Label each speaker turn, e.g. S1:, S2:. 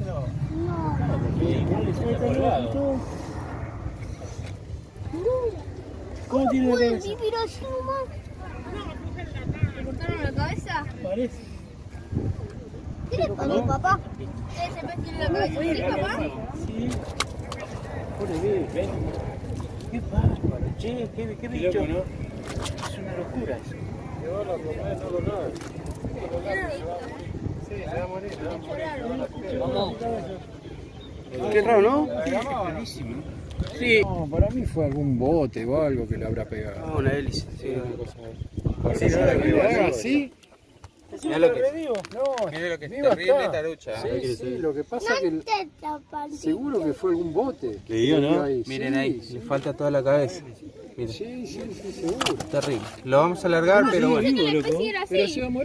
S1: aquí?
S2: Cortáselo.
S3: ¿Cómo tiene la cabeza?
S4: ¿Le cortaron la cabeza?
S3: Parece.
S4: ¿Qué le pasó, papá? ¿Ese pez tiene la cabeza así, papá?
S3: Sí. Pobre bebé, ven. Qué bárbaro, che, qué, qué bicho.
S1: loco, ¿no?
S3: Es una locura eso.
S2: Llévalo a comer, no lo.
S3: Qué raro, ¿no? Sí.
S5: No, para mí fue algún bote o algo que le habrá pegado.
S3: Ah, una hélice, sí.
S5: Sí,
S3: sí,
S5: ahora que
S3: sí,
S5: lo
S3: sí,
S5: haga
S3: sí.
S5: así.
S1: Mirá lo que-
S5: No,
S1: Mira lo que es terrible
S5: está.
S1: tarucha.
S5: Sí, sí, lo que pasa es que seguro que fue algún bote.
S3: Le digo, ¿no?
S1: Miren ahí, le falta toda la cabeza. Miren,
S5: Sí, sí, sí, seguro.
S1: terrible. Lo vamos a alargar, pero bueno.
S4: Que
S5: Pero
S4: así.
S5: se va a morir.